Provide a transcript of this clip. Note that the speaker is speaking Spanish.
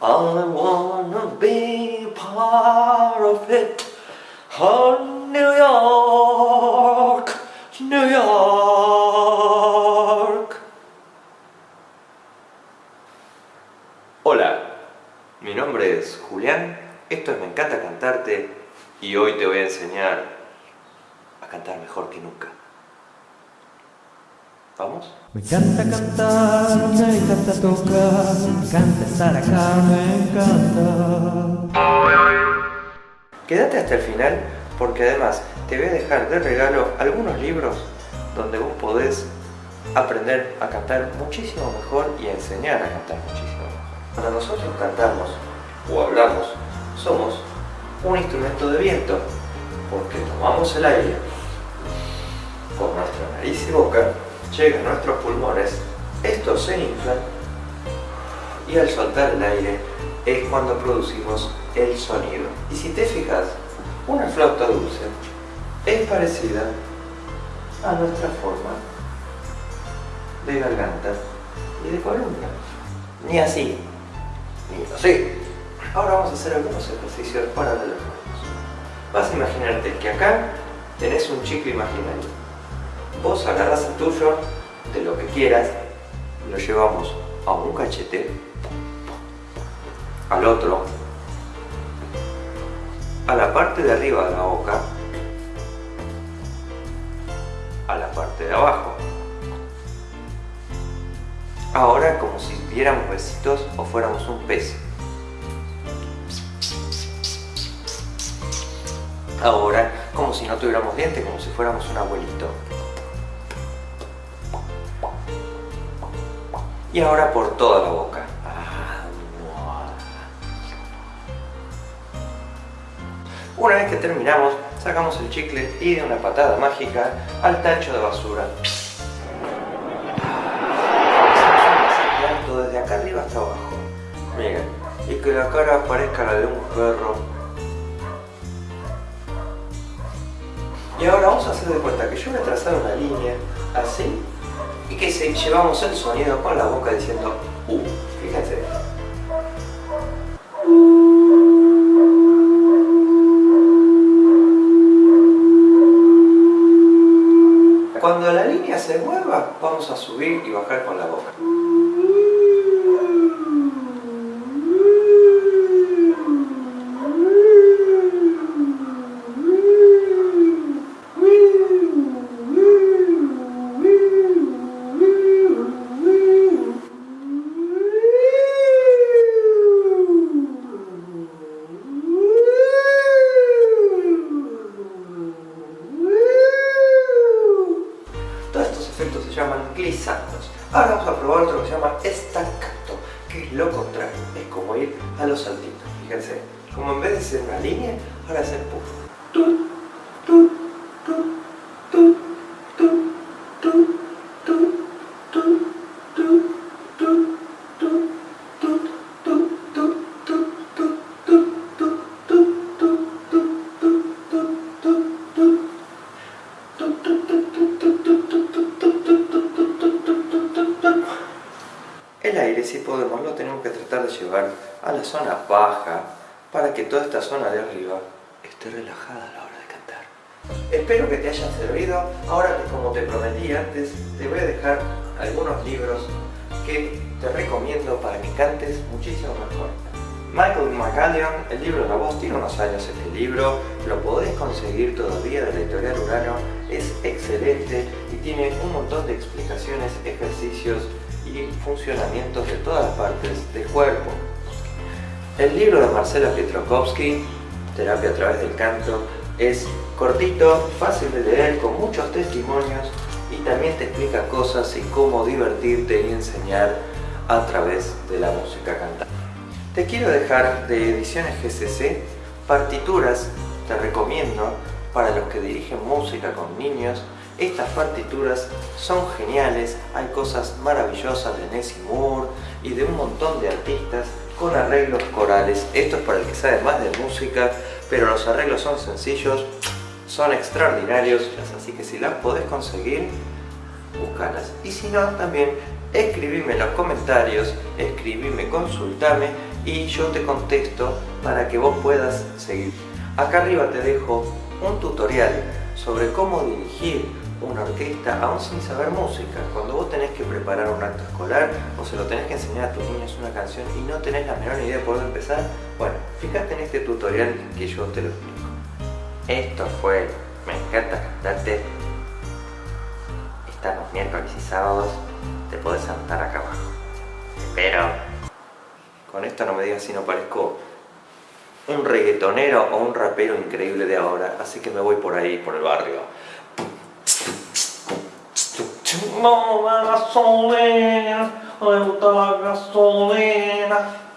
I wanna be part of it. Oh, New York, New York. Hola, mi nombre es Julián, esto es Me encanta cantarte y hoy te voy a enseñar a cantar mejor que nunca. ¿Vamos? Me encanta cantar, me encanta tocar, me encanta estar acá, me encanta. Quédate hasta el final porque además te voy a dejar de regalo algunos libros donde vos podés aprender a cantar muchísimo mejor y a enseñar a cantar muchísimo mejor. Cuando nosotros cantamos o hablamos, somos un instrumento de viento porque tomamos el aire por nuestra nariz y boca, llega a nuestros pulmones, estos se inflan y al soltar el aire es cuando producimos el sonido. Y si te fijas, una flauta dulce es parecida a nuestra forma de garganta y de columna. Ni así, ni así. Ahora vamos a hacer algunos ejercicios para manos. Vas a imaginarte que acá tenés un chico imaginario. Vos agarras el tuyo de lo que quieras, lo llevamos a un cachete, al otro, a la parte de arriba de la boca, a la parte de abajo. Ahora como si diéramos besitos o fuéramos un pez. Ahora como si no tuviéramos dientes, como si fuéramos un abuelito. Y ahora por toda la boca. Una vez que terminamos, sacamos el chicle y de una patada mágica al tacho de basura. Miren, y que la cara parezca la de un perro. Y ahora vamos a hacer de cuenta que yo voy a trazar una línea así y que se, llevamos el sonido con la boca diciendo U. Fíjense. Cuando la línea se mueva, vamos a subir y bajar con la boca. Llaman glissandos. Ahora vamos a probar otro que se llama staccato, que es lo contrario, es como ir a los saltitos. Fíjense, como en vez de ser una línea, ahora hacer puff. Aire, si podemos, lo tenemos que tratar de llevar a la zona baja para que toda esta zona de arriba esté relajada a la hora de cantar. Espero que te haya servido. Ahora, como te prometí antes, te voy a dejar algunos libros que te recomiendo para que cantes muchísimo mejor. Michael McCallion, el libro la voz, tiene unos años este libro, lo podés conseguir todavía de la editorial Urano, es excelente y tiene un montón de explicaciones, ejercicios y funcionamientos de todas las partes del cuerpo. El libro de Marcela Pietrokowski, Terapia a través del canto, es cortito, fácil de leer, con muchos testimonios y también te explica cosas y cómo divertirte y enseñar a través de la música cantada. Te quiero dejar de Ediciones GCC partituras, te recomiendo, para los que dirigen música con niños. Estas partituras son geniales, hay cosas maravillosas de Nessie Moore y de un montón de artistas con arreglos corales. Esto es para el que sabe más de música, pero los arreglos son sencillos, son extraordinarios, así que si las podés conseguir, búscalas. Y si no, también escribime en los comentarios, escribime, consultame y yo te contesto para que vos puedas seguir. Acá arriba te dejo un tutorial sobre cómo dirigir una orquesta aún sin saber música. Cuando vos tenés que preparar un acto escolar o se lo tenés que enseñar a tus niños una canción y no tenés la menor idea de por dónde empezar, bueno, fíjate en este tutorial que yo te lo explico. Esto fue Me encanta cantarte. Estamos miércoles y sábados, te podés sentar acá abajo. Pero con esto no me digas si no parezco un reggaetonero o un rapero increíble de ahora, así que me voy por ahí, por el barrio. Não é gasolina, eu da gasolina.